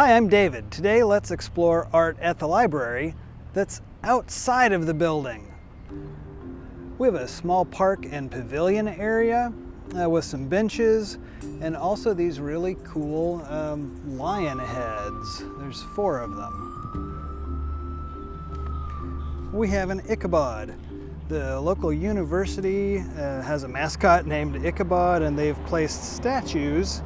Hi, I'm David. Today let's explore art at the library that's outside of the building. We have a small park and pavilion area uh, with some benches and also these really cool um, lion heads. There's four of them. We have an Ichabod. The local university uh, has a mascot named Ichabod and they've placed statues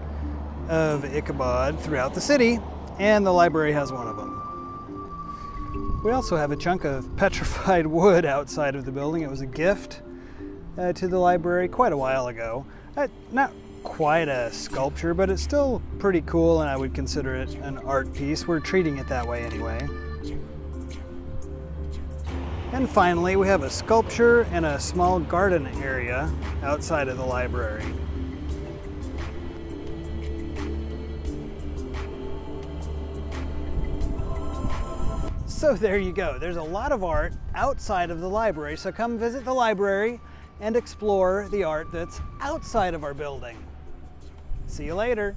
of Ichabod throughout the city and the library has one of them. We also have a chunk of petrified wood outside of the building. It was a gift uh, to the library quite a while ago. Uh, not quite a sculpture, but it's still pretty cool and I would consider it an art piece. We're treating it that way anyway. And finally, we have a sculpture and a small garden area outside of the library. So there you go. There's a lot of art outside of the library. So come visit the library and explore the art that's outside of our building. See you later.